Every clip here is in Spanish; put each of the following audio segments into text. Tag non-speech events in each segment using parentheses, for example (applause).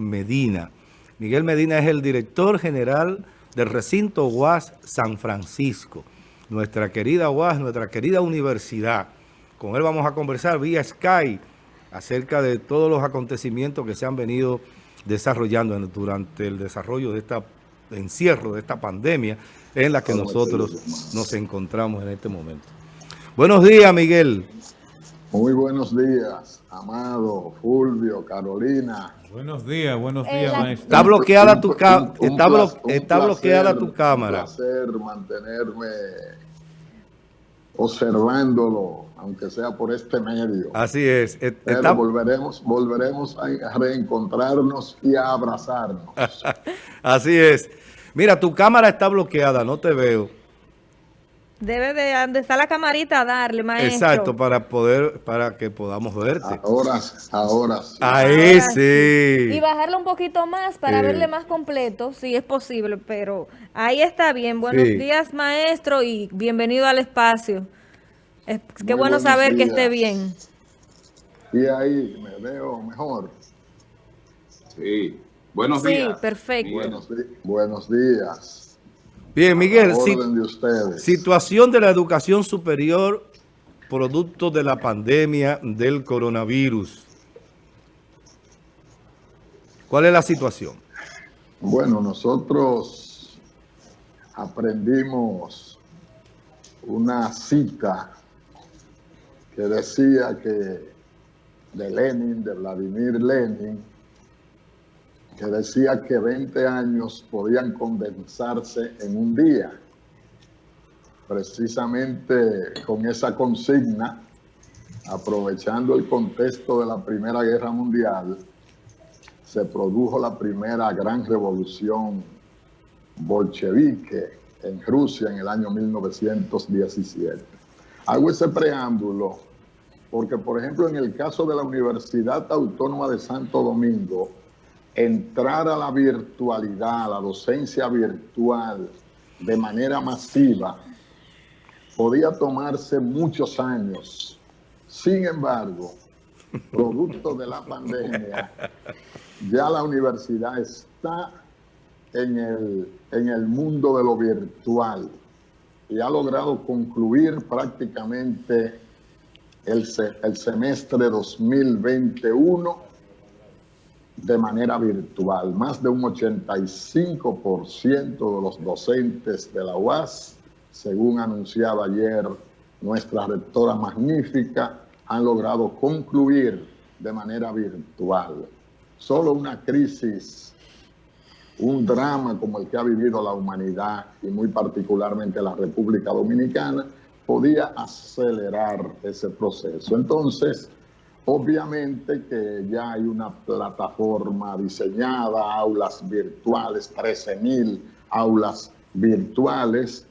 Medina. Miguel Medina es el director general del recinto UAS San Francisco. Nuestra querida UAS, nuestra querida universidad. Con él vamos a conversar vía Sky acerca de todos los acontecimientos que se han venido desarrollando durante el desarrollo de este encierro, de esta pandemia en la que nosotros nos encontramos en este momento. Buenos días, Miguel. Muy buenos días, Amado, Fulvio, Carolina. Buenos días, buenos días, maestro. Está bloqueada tu, está está bloqueada tu cámara. Un placer mantenerme observándolo, aunque sea por este medio. Así es. Pero volveremos, volveremos a reencontrarnos y a abrazarnos. (laughs) Así es. Mira, tu cámara está bloqueada, no te veo. Debe de donde está la camarita darle, maestro. Exacto, para poder, para que podamos verte. Ahora, ahora sí. Ahí sí. Y bajarlo un poquito más para verle más completo, si es posible, pero ahí está bien. Buenos días, maestro, y bienvenido al espacio. Es, qué bueno saber que esté bien. Y ahí me veo mejor. Sí. Buenos días. Sí, perfecto. Buenos, días. Bien, Miguel, situación de la educación superior producto de la pandemia del coronavirus. ¿Cuál es la situación? Bueno, nosotros aprendimos una cita que decía que de Lenin, de Vladimir Lenin, que decía que 20 años podían condensarse en un día. Precisamente con esa consigna, aprovechando el contexto de la Primera Guerra Mundial, se produjo la primera gran revolución bolchevique en Rusia en el año 1917. Hago ese preámbulo porque, por ejemplo, en el caso de la Universidad Autónoma de Santo Domingo, entrar a la virtualidad, a la docencia virtual de manera masiva, podía tomarse muchos años. Sin embargo, producto de la pandemia, ya la universidad está en el, en el mundo de lo virtual y ha logrado concluir prácticamente el, el semestre 2021 de manera virtual. Más de un 85% de los docentes de la UAS, según anunciaba ayer nuestra rectora magnífica, han logrado concluir de manera virtual. Solo una crisis, un drama como el que ha vivido la humanidad y muy particularmente la República Dominicana, podía acelerar ese proceso. Entonces, Obviamente que ya hay una plataforma diseñada, aulas virtuales, 13.000 aulas virtuales.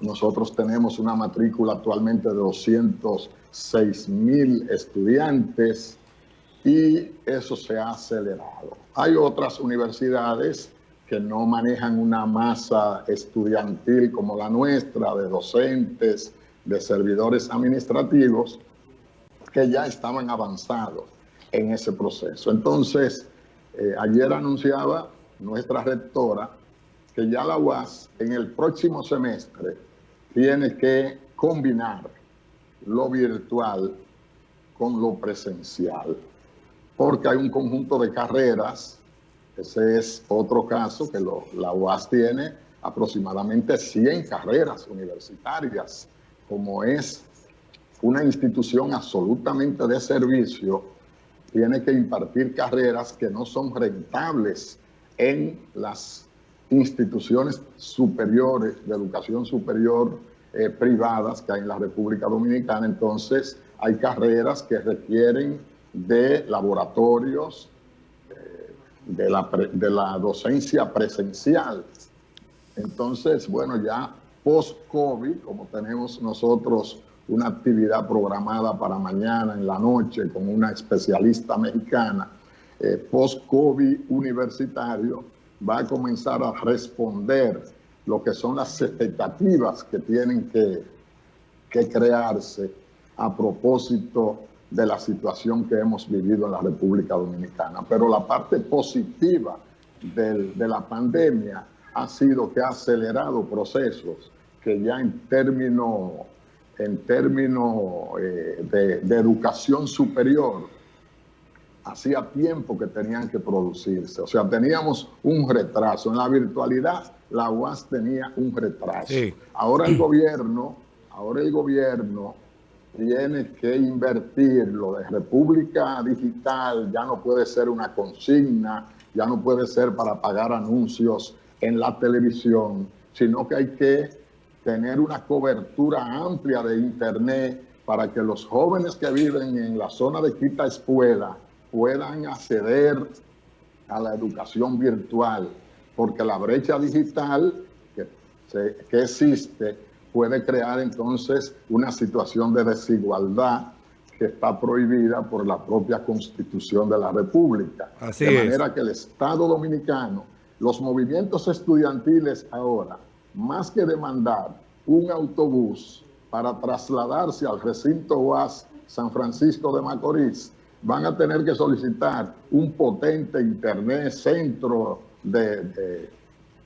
Nosotros tenemos una matrícula actualmente de 206.000 estudiantes y eso se ha acelerado. Hay otras universidades que no manejan una masa estudiantil como la nuestra, de docentes, de servidores administrativos, que ya estaban avanzados en ese proceso. Entonces, eh, ayer anunciaba nuestra rectora que ya la UAS en el próximo semestre tiene que combinar lo virtual con lo presencial, porque hay un conjunto de carreras, ese es otro caso que la UAS tiene aproximadamente 100 carreras universitarias, como es una institución absolutamente de servicio tiene que impartir carreras que no son rentables en las instituciones superiores de educación superior eh, privadas que hay en la República Dominicana. Entonces, hay carreras que requieren de laboratorios, eh, de, la de la docencia presencial. Entonces, bueno, ya post-COVID, como tenemos nosotros una actividad programada para mañana en la noche con una especialista mexicana, eh, post-COVID universitario, va a comenzar a responder lo que son las expectativas que tienen que, que crearse a propósito de la situación que hemos vivido en la República Dominicana. Pero la parte positiva de la pandemia ha sido que ha acelerado procesos que ya en términos en términos eh, de, educación superior, hacía tiempo que tenían que producirse. O sea, teníamos un retraso. En la virtualidad, la UAS tenía un retraso. Ahora el gobierno, ahora el gobierno tiene que invertir lo de República Digital, ya no puede ser una consigna, ya no puede ser para pagar anuncios en la televisión, sino que hay que tener una cobertura amplia de Internet para que los jóvenes que viven en la zona de Quita Escuela puedan acceder a la educación virtual, porque la brecha digital que, que existe puede crear entonces una situación de desigualdad que está prohibida por la propia Constitución de la República. de manera que el Estado Dominicano, los movimientos estudiantiles ahora, más que demandar un autobús para trasladarse al recinto UAS San Francisco de Macorís, van a tener que solicitar un potente internet, centro de,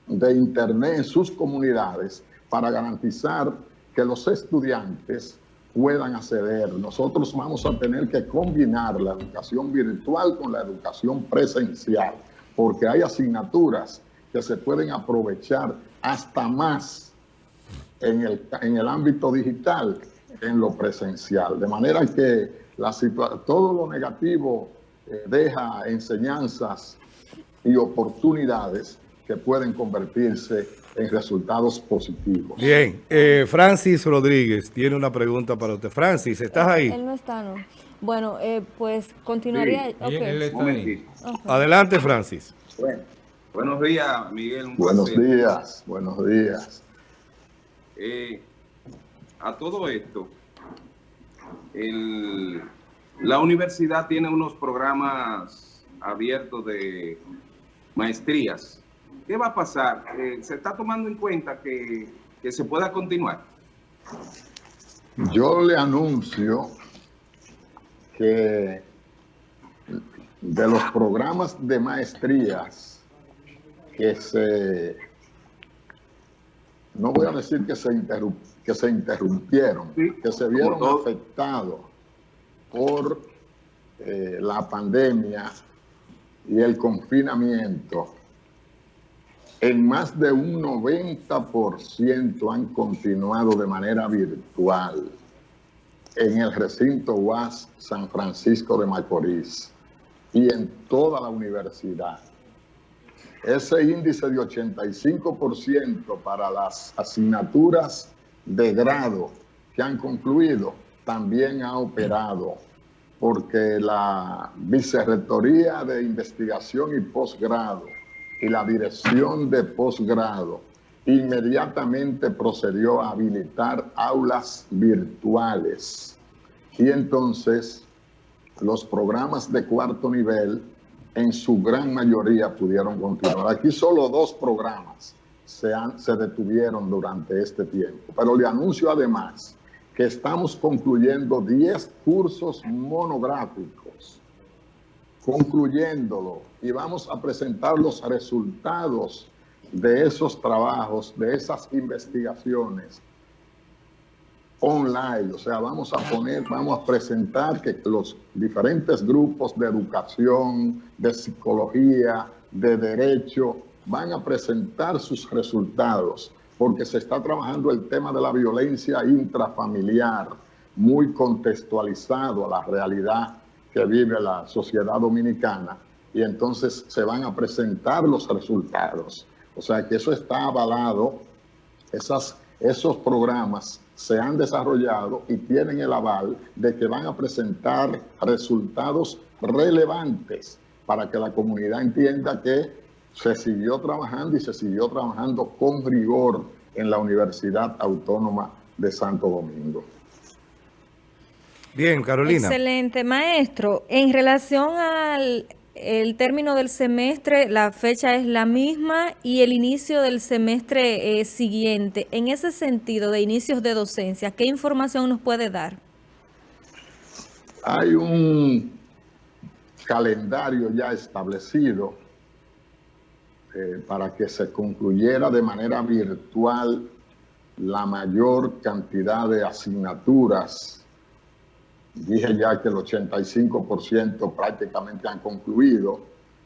de, internet en sus comunidades para garantizar que los estudiantes puedan acceder. Nosotros vamos a tener que combinar la educación virtual con la educación presencial, porque hay asignaturas que se pueden aprovechar hasta más en el, en el ámbito digital en lo presencial. De manera que la todo lo negativo eh, deja enseñanzas y oportunidades que pueden convertirse en resultados positivos. Bien, eh, Francis Rodríguez tiene una pregunta para usted. Francis, ¿estás ahí? Él no está, no. Bueno, eh, pues continuaría. Adelante, Francis. Bueno. Buenos días, Miguel. buenos días, buenos días. Eh, a todo esto, la universidad tiene unos programas abiertos de maestrías. ¿Qué va a pasar? Eh, ¿Se está tomando en cuenta que, que se pueda continuar? Yo le anuncio que de los programas de maestrías que se, no voy a decir que se, que se interrumpieron, que se vieron afectados por eh, la pandemia y el confinamiento, en más de un 90% han continuado de manera virtual en el recinto UAS San Francisco de Macorís y en toda la universidad. Ese índice de 85% para las asignaturas de grado que han concluido también ha operado porque la Vicerrectoría de Investigación y Posgrado y la Dirección de Posgrado inmediatamente procedió a habilitar aulas virtuales. Y entonces los programas de cuarto nivel en su gran mayoría pudieron continuar. Aquí solo dos programas se, se detuvieron durante este tiempo, pero le anuncio además que estamos concluyendo 10 cursos monográficos, concluyéndolo, y vamos a presentar los resultados de esos trabajos, de esas investigaciones online, o sea, vamos a poner, vamos a presentar que los diferentes grupos de educación, de psicología, de derecho, van a presentar sus resultados, porque se está trabajando el tema de la violencia intrafamiliar, muy contextualizado a la realidad que vive la sociedad dominicana, y entonces se van a presentar los resultados. O sea que eso está avalado, esas, esos programas se han desarrollado y tienen el aval de que van a presentar resultados relevantes para que la comunidad entienda que se siguió trabajando y se siguió trabajando con rigor en la Universidad Autónoma de Santo Domingo. Bien, Carolina. Excelente, maestro. En relación al el término del semestre, la fecha es la misma y el inicio del semestre siguiente. En ese sentido de inicios de docencia, ¿qué información nos puede dar? hay un calendario ya establecido eh, para que se concluyera de manera virtual la mayor cantidad de asignaturas. Dije ya que el 85% prácticamente han concluido.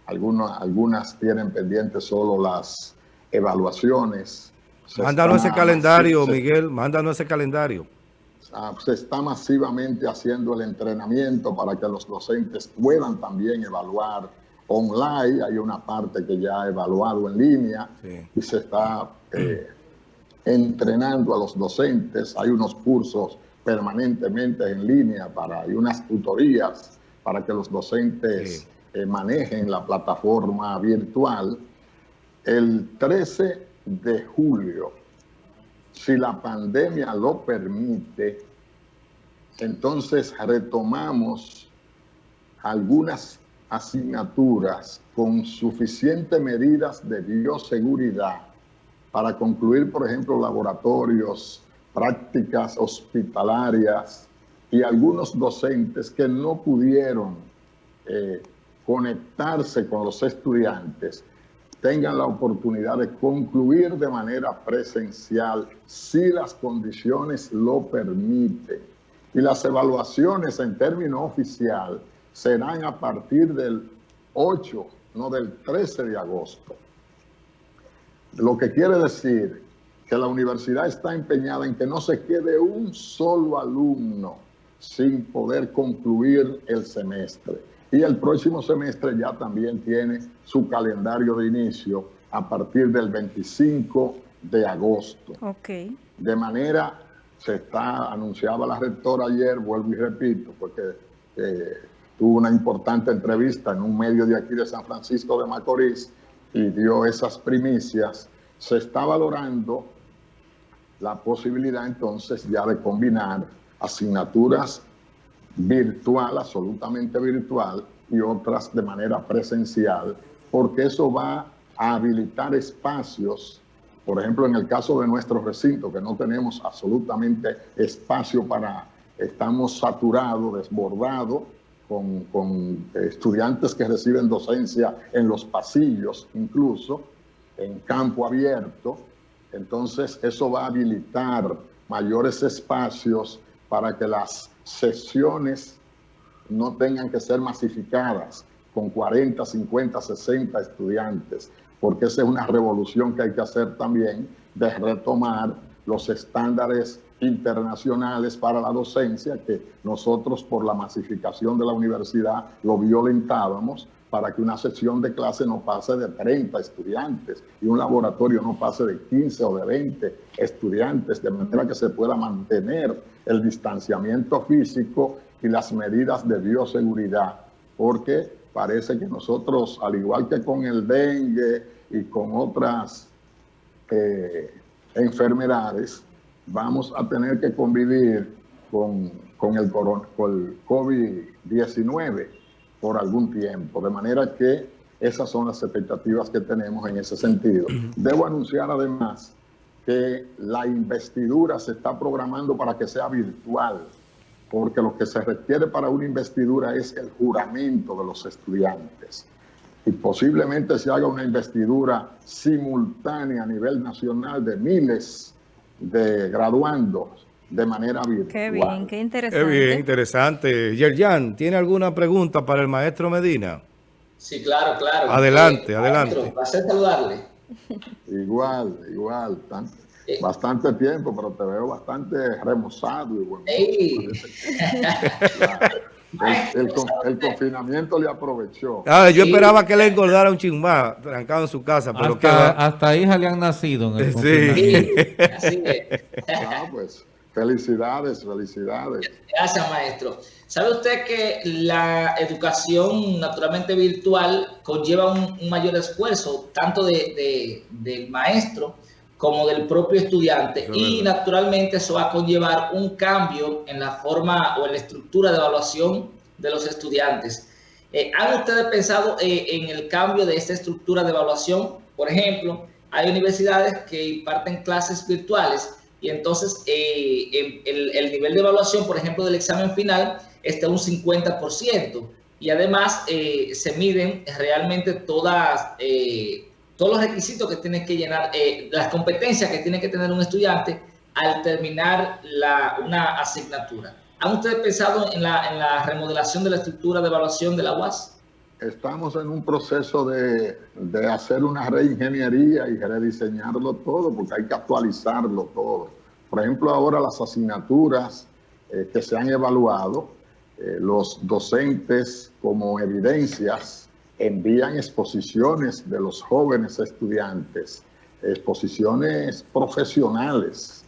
Algunas, algunas tienen pendientes solo las evaluaciones. mándanos ese calendario, Miguel, mándanos ese calendario. Ah, se está masivamente haciendo el entrenamiento para que los docentes puedan también evaluar online. Hay una parte que ya ha evaluado en línea y se está eh, entrenando a los docentes. Hay unos cursos permanentemente en línea para, hay unas tutorías para que los docentes eh, manejen la plataforma virtual. El 13 de julio si la pandemia lo permite, entonces retomamos algunas asignaturas con suficientes medidas de bioseguridad para concluir, por ejemplo, laboratorios, prácticas hospitalarias y algunos docentes que no pudieron eh, conectarse con los estudiantes tengan la oportunidad de concluir de manera presencial si las condiciones lo permiten. Y las evaluaciones en término oficial serán a partir del 8, no del 13 de agosto. Lo que quiere decir que la universidad está empeñada en que no se quede un solo alumno sin poder concluir el semestre. Y el próximo semestre ya también tiene su calendario de inicio a partir del 25 de agosto. Okay. De manera, se está, anunciaba la rectora ayer, vuelvo y repito, porque eh, tuvo una importante entrevista en un medio de aquí de San Francisco de Macorís y dio esas primicias, se está valorando la posibilidad entonces ya de combinar asignaturas virtual, absolutamente virtual, y otras de manera presencial, porque eso va a habilitar espacios, por ejemplo, en el caso de nuestro recinto, que no tenemos absolutamente espacio para, estamos saturados, desbordados, con, con estudiantes que reciben docencia en los pasillos, incluso, en campo abierto, entonces eso va a habilitar mayores espacios para que las sesiones no tengan que ser masificadas con 40, 50, 60 estudiantes, porque esa es una revolución que hay que hacer también de retomar los estándares internacionales para la docencia que nosotros por la masificación de la universidad lo violentábamos para que una sesión de clase no pase de 30 estudiantes y un laboratorio no pase de 15 o de 20 estudiantes, de manera que se pueda mantener el distanciamiento físico y las medidas de bioseguridad, porque parece que nosotros, al igual que con el dengue y con otras eh, enfermedades, vamos a tener que convivir con, con el, el COVID-19 por algún tiempo, de manera que esas son las expectativas que tenemos en ese sentido. Debo anunciar además que la investidura se está programando para que sea virtual, porque lo que se requiere para una investidura es el juramento de los estudiantes. Y posiblemente se haga una investidura simultánea a nivel nacional de miles de graduandos de manera virtual. Qué bien, qué interesante. Qué bien, interesante. Yerjan, ¿tiene alguna pregunta para el maestro Medina? Sí, claro, claro. Adelante, adelante. Maestro, placer saludarle. Igual, igual. Eh. bastante tiempo, pero te veo bastante remozado. Y bueno, (laughs) el, confinamiento le aprovechó. Ah, yo esperaba que le engordara un chingmá trancado en su casa, pero hasta, hasta hija le han nacido en el sí. así es. Ah, pues felicidades, felicidades. Gracias, maestro. ¿Sabe usted que la educación naturalmente virtual conlleva un, mayor esfuerzo, tanto de, del maestro como del propio estudiante? y naturalmente eso va a conllevar un cambio en la forma o en la estructura de evaluación de los estudiantes. Eh, ¿Han ustedes pensado eh, en el cambio de esta estructura de evaluación? Por ejemplo, hay universidades que imparten clases virtuales y entonces eh, el, el, nivel de evaluación, por ejemplo, del examen final, este un 50%. Y además eh, se miden realmente todas, eh, todos los requisitos que tiene que llenar, eh, las competencias que tiene que tener un estudiante al terminar la, una asignatura. ¿Han ustedes pensado en la, en la remodelación de la estructura de evaluación de la UAS? Estamos en un proceso de, de, hacer una reingeniería y rediseñarlo todo, porque hay que actualizarlo todo. Por ejemplo, ahora las asignaturas eh, que se han evaluado, eh, los docentes como evidencias envían exposiciones de los jóvenes estudiantes, exposiciones profesionales,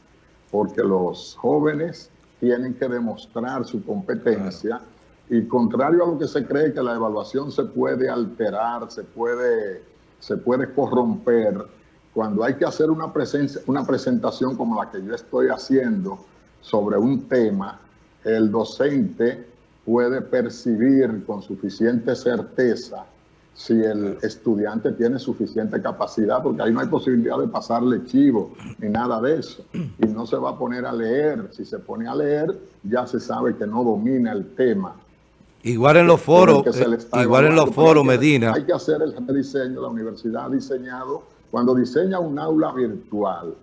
porque los jóvenes tienen que demostrar su competencia y contrario a lo que se cree que la evaluación se puede alterar, se puede, se puede corromper, cuando hay que hacer una, presencia, una presentación como la que yo estoy haciendo sobre un tema, el docente puede percibir con suficiente certeza si el estudiante tiene suficiente capacidad, porque ahí no hay posibilidad de pasarle chivo ni nada de eso. Y no se va a poner a leer. Si se pone a leer, ya se sabe que no domina el tema. Igual en los foros, eh, igual en los foros, Medina. Hay que hacer el rediseño. La universidad ha diseñado, cuando diseña un aula virtual,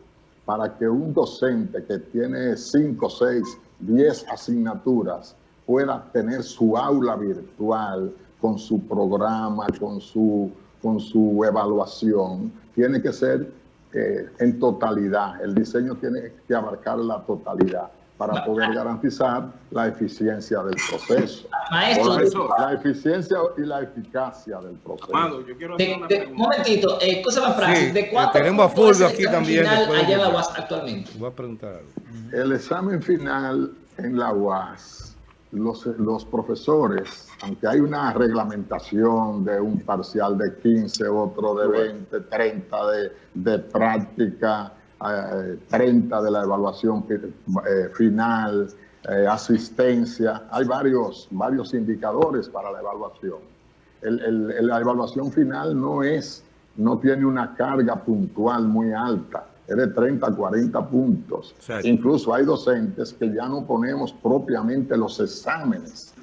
para que un docente que tiene 5, 6, 10 asignaturas pueda tener su aula virtual, con su programa, con su, con su evaluación, tiene que ser eh, en totalidad. El diseño tiene que abarcar la totalidad para poder garantizar la eficiencia del proceso. Maestro, la eficiencia y la eficacia del proceso. Amado, yo quiero hacer una un momentito, eh, cosa más fácil. ¿De cuánto tenemos a Fulvio aquí también. Allá en la UAS actualmente? Voy a preguntar algo. El examen final en la UAS los, los, profesores, aunque hay una reglamentación de un parcial de 15, otro de 20, 30 de, de práctica, 30 eh, de la evaluación eh, final, eh, asistencia, hay varios, varios indicadores para la evaluación. El, el, la evaluación final no es, no tiene una carga puntual muy alta es de 30 40 puntos. Incluso hay docentes que ya no ponemos propiamente los exámenes.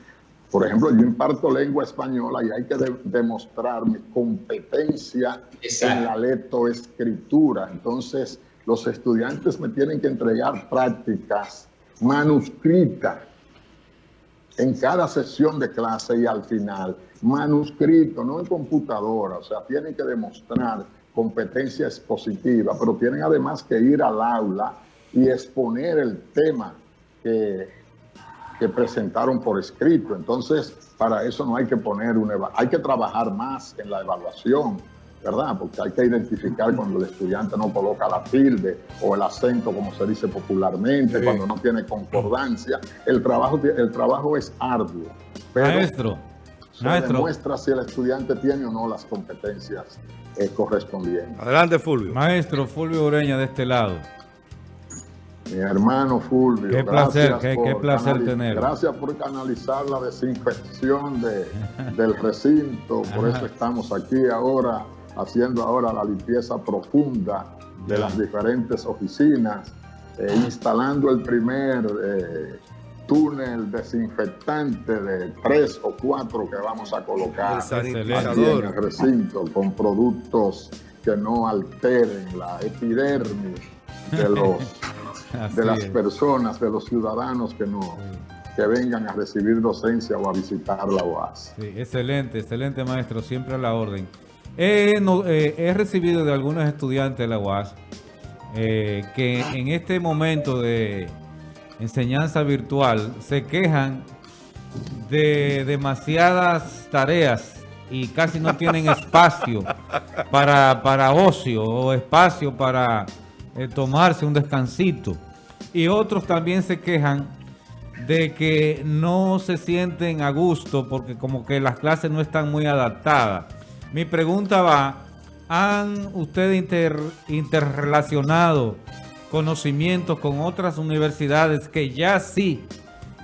Por ejemplo, yo imparto lengua española y hay que demostrar mi competencia en la lectoescritura. Entonces, los estudiantes me tienen que entregar prácticas manuscritas en cada sesión de clase y al final, manuscrito, no en computadora, o sea, tienen que demostrar competencia expositiva, pero tienen además que ir al aula y exponer el tema que, presentaron por escrito. Entonces, para eso no hay que poner una hay que trabajar más en la evaluación, ¿verdad? Porque hay que identificar cuando el estudiante no coloca la tilde o el acento, como se dice popularmente, cuando no tiene concordancia. El trabajo, el trabajo es arduo. Maestro, se demuestra si el estudiante tiene o no las competencias eh, correspondientes. Adelante, Fulvio. Maestro Fulvio Ureña, de este lado. Mi hermano Fulvio. Qué placer, qué, placer tener. Gracias por canalizar la desinfección de, del recinto. Por (laughs) eso estamos aquí ahora, haciendo ahora la limpieza profunda de las diferentes oficinas, eh, instalando el primer eh, túnel desinfectante de tres o cuatro que vamos a colocar aquí en el recinto con productos que no alteren la epidermis de los (laughs) de las personas, de los ciudadanos que no que vengan a recibir docencia o a visitar la UAS. excelente, excelente maestro, siempre a la orden. Eh, he recibido de algunos estudiantes de la UAS eh, que en este momento de enseñanza virtual se quejan de demasiadas tareas y casi no tienen espacio para, para ocio o espacio para eh, tomarse un descansito. Y otros también se quejan de que no se sienten a gusto porque como que las clases no están muy adaptadas. Mi pregunta va, ¿han ustedes interrelacionado conocimientos con otras universidades que ya sí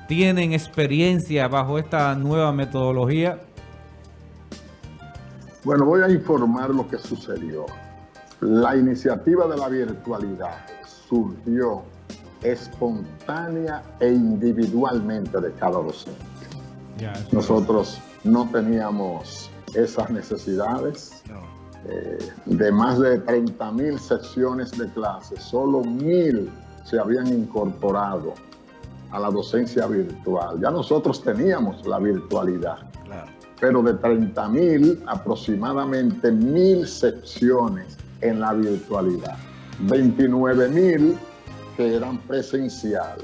tienen experiencia bajo esta nueva metodología? Bueno, voy a informar lo que sucedió. La iniciativa de la virtualidad surgió espontánea e individualmente de cada docente. Nosotros no teníamos esas necesidades. Eh, de más de 30 mil secciones de clases, solo mil se habían incorporado a la docencia virtual. Ya nosotros teníamos la virtualidad, pero de 30 mil, aproximadamente mil secciones en la virtualidad. 29 mil que eran presencial.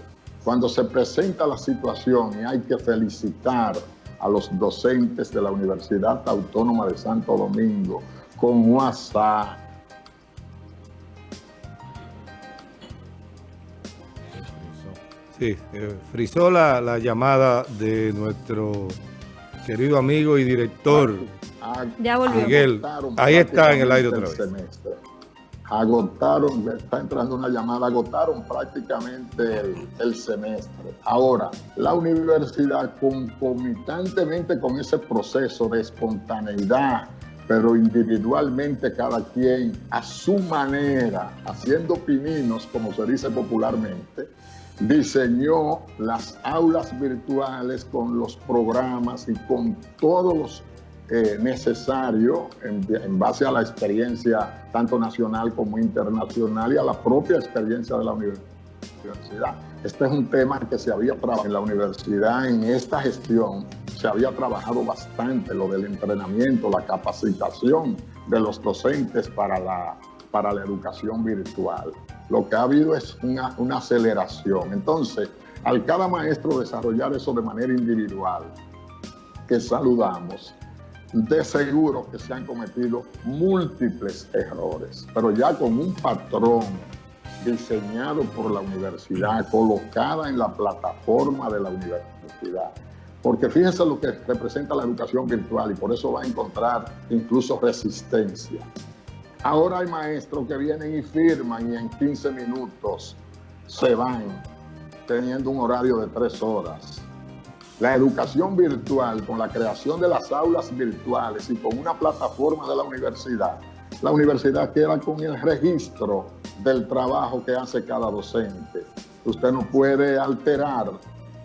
Cuando se presenta la situación y hay que felicitar a los docentes de la Universidad Autónoma de Santo Domingo con WhatsApp, Sí, eh, frizó la, la, llamada de nuestro querido amigo y director ya volvió. Miguel. Ahí está en el aire otra vez. Agotaron, está entrando una llamada, agotaron prácticamente el, el semestre. Ahora, la universidad concomitantemente con ese proceso de espontaneidad, pero individualmente cada quien a su manera, haciendo pininos, como se dice popularmente, diseñó las aulas virtuales con los programas y con todos los eh, necesarios en, base a la experiencia tanto nacional como internacional y a la propia experiencia de la universidad. Este es un tema que se había trabajado en la universidad, en esta gestión, se había trabajado bastante lo del entrenamiento, la capacitación de los docentes para la, para la educación virtual lo que ha habido es una, una aceleración. Entonces, al cada maestro desarrollar eso de manera individual, que saludamos, de seguro que se han cometido múltiples errores, pero ya con un patrón diseñado por la universidad, colocada en la plataforma de la universidad. Porque fíjense lo que representa la educación virtual y por eso va a encontrar incluso resistencia. Ahora hay maestros que vienen y firman y en 15 minutos se van teniendo un horario de tres horas. La educación virtual, con la creación de las aulas virtuales y con una plataforma de la universidad, la universidad queda con el registro del trabajo que hace cada docente. Usted no puede alterar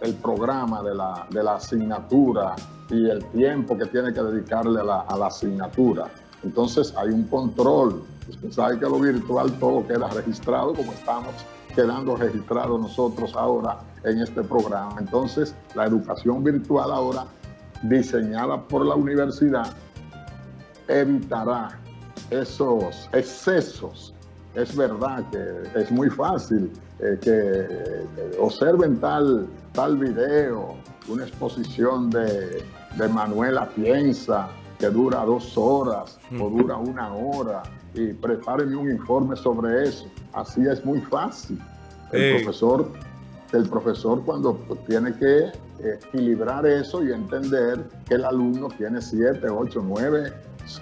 el programa de la, de la asignatura y el tiempo que tiene que dedicarle a la, a la asignatura. Entonces hay un control. Usted sabe que lo virtual todo queda registrado como estamos quedando registrados nosotros ahora en este programa. Entonces la educación virtual ahora diseñada por la universidad evitará esos excesos. Es verdad que es muy fácil eh, que eh, observen tal, tal video, una exposición de, de Manuela Piensa, que dura dos horas o dura una hora y prepárenme un informe sobre eso. Así es muy fácil. El profesor, el profesor cuando tiene que equilibrar eso y entender que el alumno tiene siete, ocho, nueve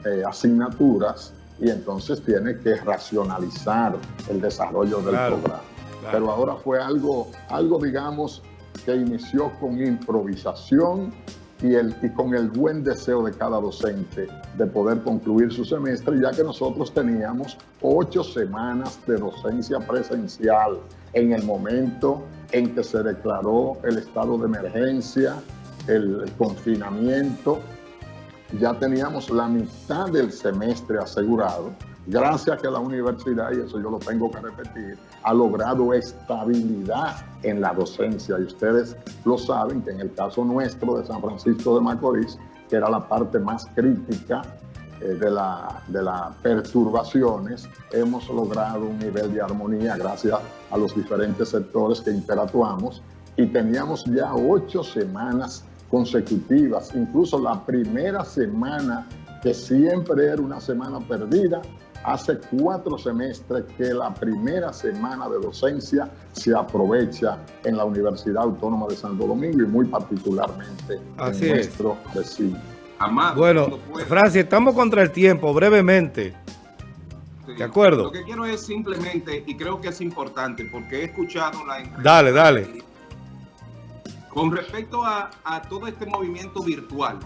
eh, asignaturas y entonces tiene que racionalizar el desarrollo del programa. Pero ahora fue algo, algo, digamos, que inició con improvisación y, el, y con el buen deseo de cada docente de poder concluir su semestre, ya que nosotros teníamos ocho semanas de docencia presencial en el momento en que se declaró el estado de emergencia, el, el confinamiento, ya teníamos la mitad del semestre asegurado gracias a que la universidad, y eso yo lo tengo que repetir, ha logrado estabilidad en la docencia. Y ustedes lo saben que en el caso nuestro de San Francisco de Macorís, que era la parte más crítica eh, de, la, de las perturbaciones, hemos logrado un nivel de armonía gracias a los diferentes sectores que interactuamos y teníamos ya ocho semanas consecutivas, incluso la primera semana que siempre era una semana perdida, hace cuatro semestres que la primera semana de docencia se aprovecha en la Universidad Autónoma de Santo Domingo y muy particularmente en nuestro vecino. bueno, Francia, estamos contra el tiempo, brevemente. ¿De acuerdo? Lo que quiero es simplemente, y creo que es importante, porque he escuchado la... Dale, dale. Con respecto a, a todo este movimiento virtual,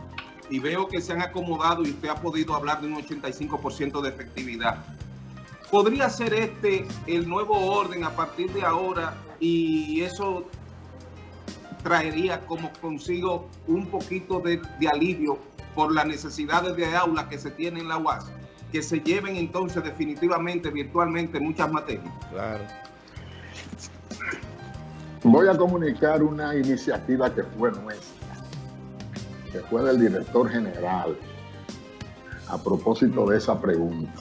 y veo que se han acomodado y usted ha podido hablar de un 85% de efectividad. ¿Podría ser este el nuevo orden a partir de ahora y eso traería como consigo un poquito de, de alivio por las necesidades de aula que se tienen en la UAS, que se lleven entonces definitivamente virtualmente muchas materias. Claro. Voy a comunicar una iniciativa que fue nuestra, que fue del director general, a propósito de esa pregunta.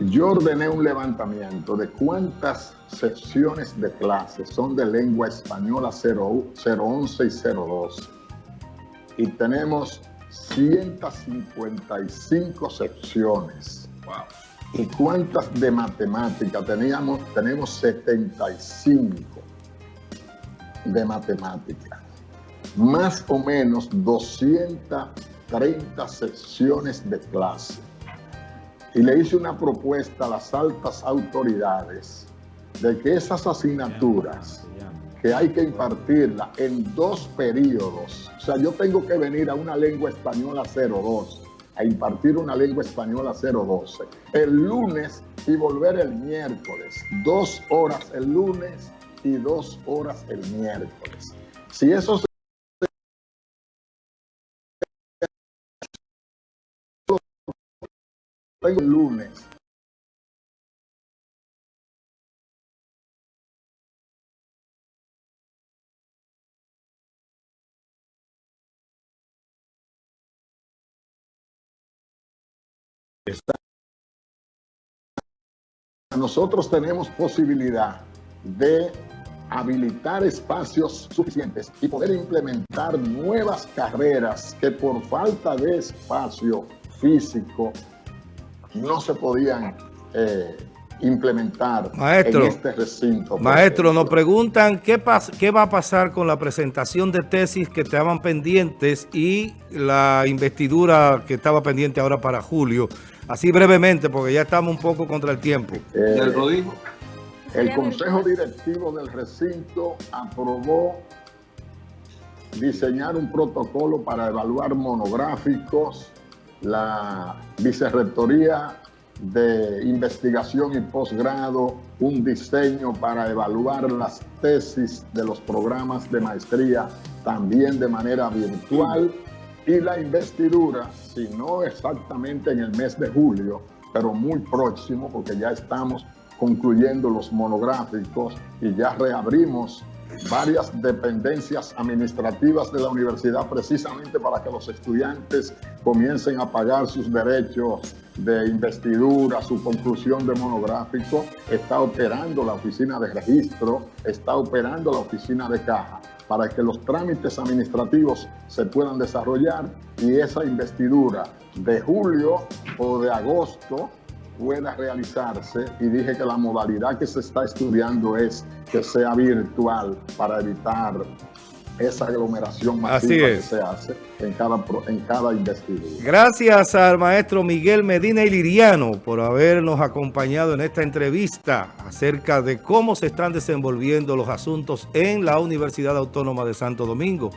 Yo ordené un levantamiento de cuántas secciones de clases son de lengua española 011 y 012 y tenemos 155 secciones. ¿Y cuántas de matemática? Teníamos, tenemos 75 de matemática. Más o menos 230 secciones de clase. Y le hice una propuesta a las altas autoridades de que esas asignaturas que hay que impartirla en dos periodos. O sea, yo tengo que venir a una lengua española 02, a impartir una lengua española 012, el lunes y volver el miércoles. Dos horas el lunes y dos horas el miércoles. Si eso tengo el lunes. Nosotros tenemos posibilidad de habilitar espacios suficientes y poder implementar nuevas carreras que por falta de espacio físico no se podían eh, implementar maestro, en este recinto. Maestro, nos preguntan qué, qué va a pasar con la presentación de tesis que estaban pendientes y la investidura que estaba pendiente ahora para julio. Así brevemente, porque ya estamos un poco contra el tiempo. Eh, el Consejo Directivo del recinto aprobó diseñar un protocolo para evaluar monográficos. La Vicerrectoría de Investigación y Posgrado, un diseño para evaluar las tesis de los programas de maestría también de manera virtual y la investidura, si no exactamente en el mes de julio, pero muy próximo, porque ya estamos concluyendo los monográficos y ya reabrimos varias dependencias administrativas de la universidad precisamente para que los estudiantes comiencen a pagar sus derechos de investidura, su conclusión de monográfico, está operando la oficina de registro, está operando la oficina de caja para que los trámites administrativos se puedan desarrollar y esa investidura de julio o de agosto pueda realizarse y dije que la modalidad que se está estudiando es que sea virtual para evitar esa aglomeración masiva que se hace en cada, en cada investidura. Gracias al maestro Miguel Medina y Liriano por habernos acompañado en esta entrevista acerca de cómo se están desenvolviendo los asuntos en la Universidad Autónoma de Santo Domingo.